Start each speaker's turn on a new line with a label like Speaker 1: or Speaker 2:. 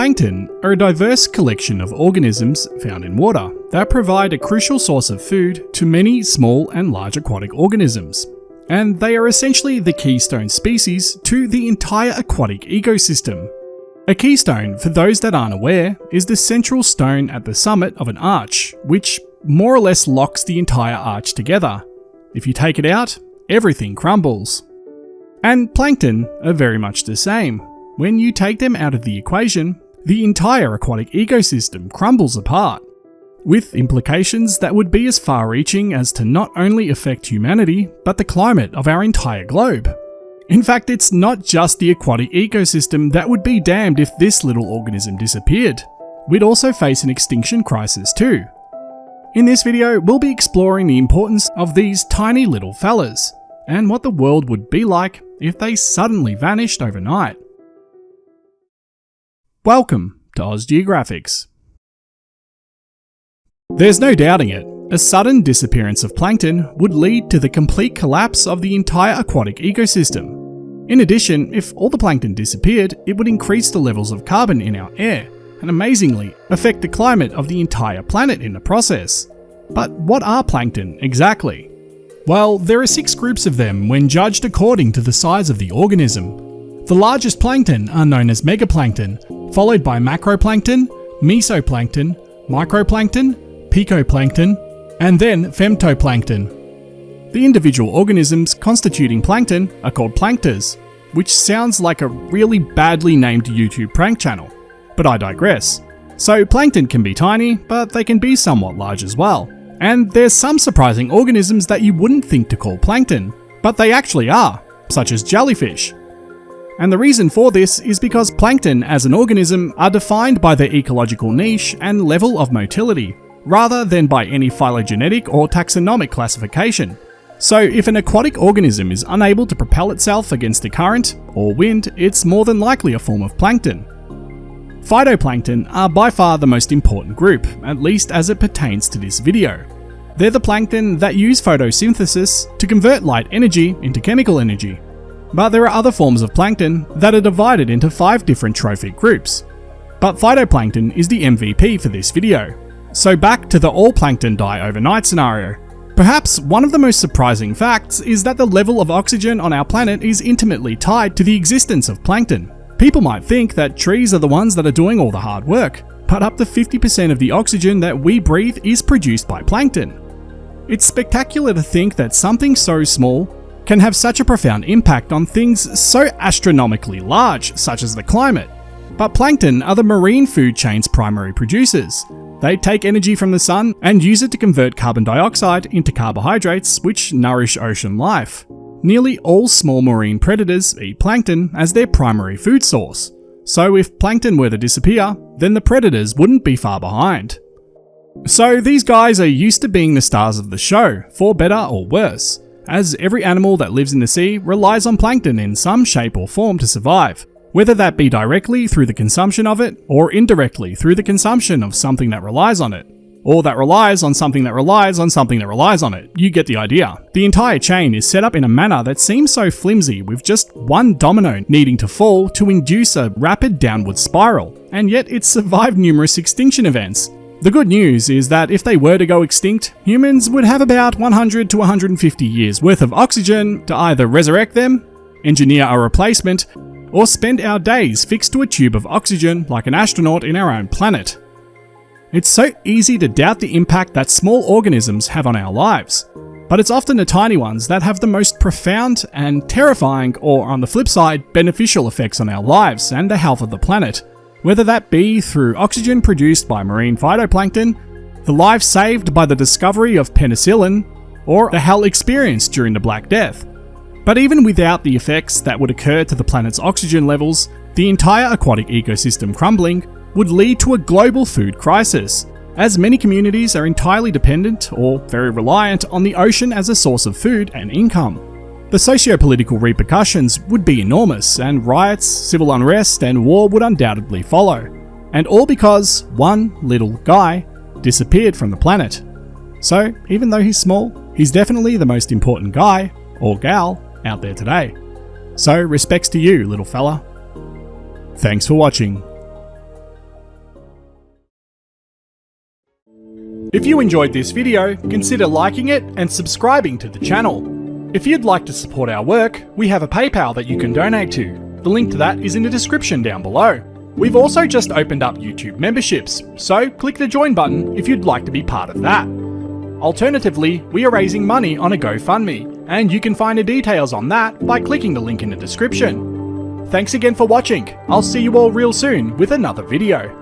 Speaker 1: Plankton are a diverse collection of organisms found in water that provide a crucial source of food to many small and large aquatic organisms. And they are essentially the keystone species to the entire aquatic ecosystem. A keystone, for those that aren't aware, is the central stone at the summit of an arch, which more or less locks the entire arch together. If you take it out, everything crumbles. And plankton are very much the same. When you take them out of the equation, the entire aquatic ecosystem crumbles apart, with implications that would be as far reaching as to not only affect humanity, but the climate of our entire globe. In fact, it's not just the aquatic ecosystem that would be damned if this little organism disappeared. We'd also face an extinction crisis too. In this video, we'll be exploring the importance of these tiny little fellas, and what the world would be like if they suddenly vanished overnight. Welcome to Oz Geographics. There's no doubting it, a sudden disappearance of plankton would lead to the complete collapse of the entire aquatic ecosystem. In addition, if all the plankton disappeared, it would increase the levels of carbon in our air, and amazingly, affect the climate of the entire planet in the process. But what are plankton exactly? Well, there are six groups of them when judged according to the size of the organism. The largest plankton are known as megaplankton, followed by macroplankton, mesoplankton, microplankton, picoplankton, and then femtoplankton. The individual organisms constituting plankton are called plankters, which sounds like a really badly named YouTube prank channel. But I digress. So plankton can be tiny, but they can be somewhat large as well. And there's some surprising organisms that you wouldn't think to call plankton, but they actually are, such as jellyfish, and the reason for this is because plankton as an organism are defined by their ecological niche and level of motility, rather than by any phylogenetic or taxonomic classification. So if an aquatic organism is unable to propel itself against a current or wind, it's more than likely a form of plankton. Phytoplankton are by far the most important group, at least as it pertains to this video. They're the plankton that use photosynthesis to convert light energy into chemical energy, but there are other forms of plankton that are divided into 5 different trophic groups. But phytoplankton is the MVP for this video. So back to the all plankton die overnight scenario. Perhaps one of the most surprising facts is that the level of oxygen on our planet is intimately tied to the existence of plankton. People might think that trees are the ones that are doing all the hard work, but up to 50% of the oxygen that we breathe is produced by plankton. It's spectacular to think that something so small can have such a profound impact on things so astronomically large, such as the climate. But plankton are the marine food chain's primary producers. They take energy from the sun and use it to convert carbon dioxide into carbohydrates, which nourish ocean life. Nearly all small marine predators eat plankton as their primary food source. So if plankton were to disappear, then the predators wouldn't be far behind. So these guys are used to being the stars of the show, for better or worse as every animal that lives in the sea relies on plankton in some shape or form to survive, whether that be directly through the consumption of it, or indirectly through the consumption of something that relies on it. Or that relies on something that relies on something that relies on it. You get the idea. The entire chain is set up in a manner that seems so flimsy with just one domino needing to fall to induce a rapid downward spiral, and yet it's survived numerous extinction events, the good news is that if they were to go extinct, humans would have about 100 to 150 years worth of oxygen to either resurrect them, engineer a replacement, or spend our days fixed to a tube of oxygen like an astronaut in our own planet. It's so easy to doubt the impact that small organisms have on our lives, but it's often the tiny ones that have the most profound and terrifying, or on the flip side, beneficial effects on our lives and the health of the planet whether that be through oxygen produced by marine phytoplankton, the life saved by the discovery of penicillin, or the hell experienced during the Black Death. But even without the effects that would occur to the planet's oxygen levels, the entire aquatic ecosystem crumbling would lead to a global food crisis, as many communities are entirely dependent or very reliant on the ocean as a source of food and income. The socio-political repercussions would be enormous, and riots, civil unrest, and war would undoubtedly follow. And all because one little guy disappeared from the planet. So, even though he's small, he's definitely the most important guy, or gal, out there today. So, respects to you, little fella. Thanks for watching. If you enjoyed this video, consider liking it and subscribing to the channel. If you'd like to support our work, we have a PayPal that you can donate to. The link to that is in the description down below. We've also just opened up YouTube memberships, so click the join button if you'd like to be part of that. Alternatively, we are raising money on a GoFundMe, and you can find the details on that by clicking the link in the description. Thanks again for watching, I'll see you all real soon with another video.